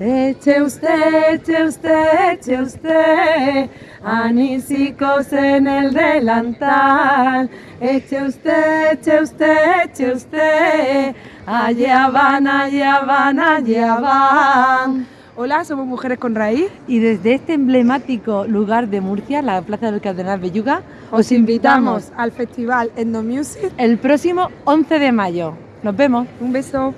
Eche usted, eche usted, eche usted anísicos en el delantal. Eche usted, eche usted, eche usted. Allá van, allá van, allá van. Hola, somos Mujeres con Raíz y desde este emblemático lugar de Murcia, la Plaza del Cardenal Belluga, os invitamos al Festival Endo Music el próximo 11 de mayo. Nos vemos. Un beso.